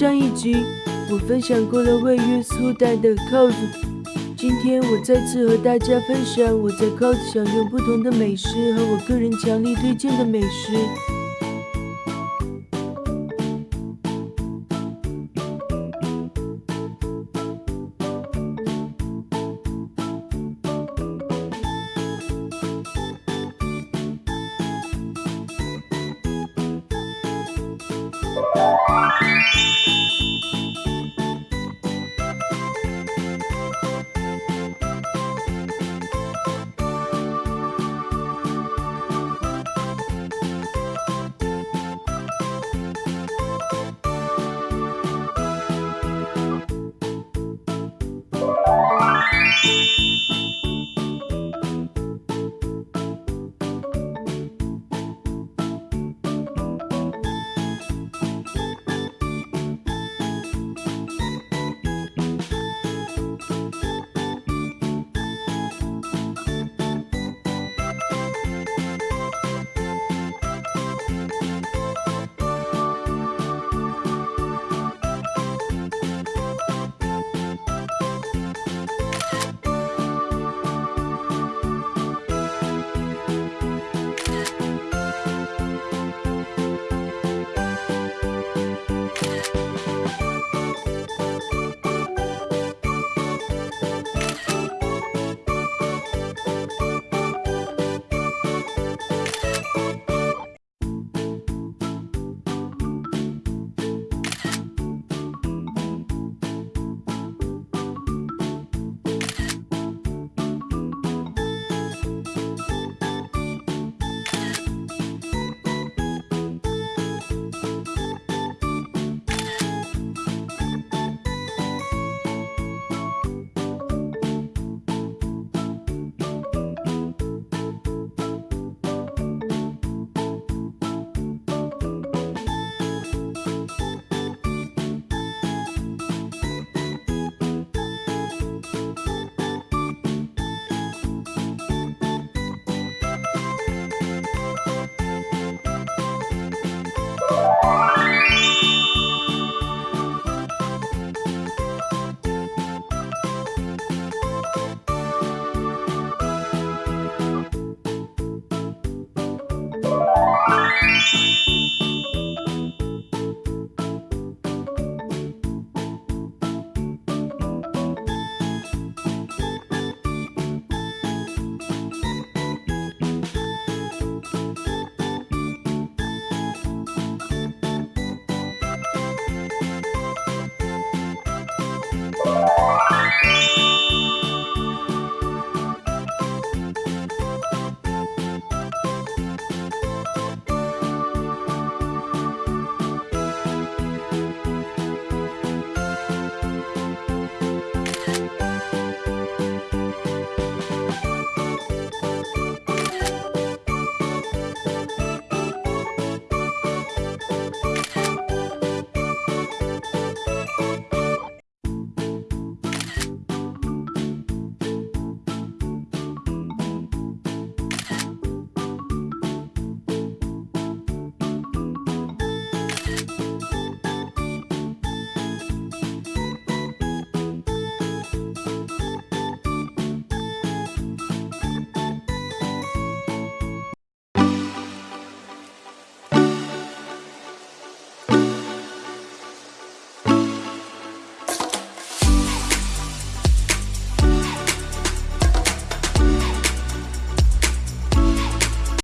上一集我分享过了位于苏丹的 Cos，今天我再次和大家分享我在 Cos 享用不同的美食和我个人强力推荐的美食。Thank you.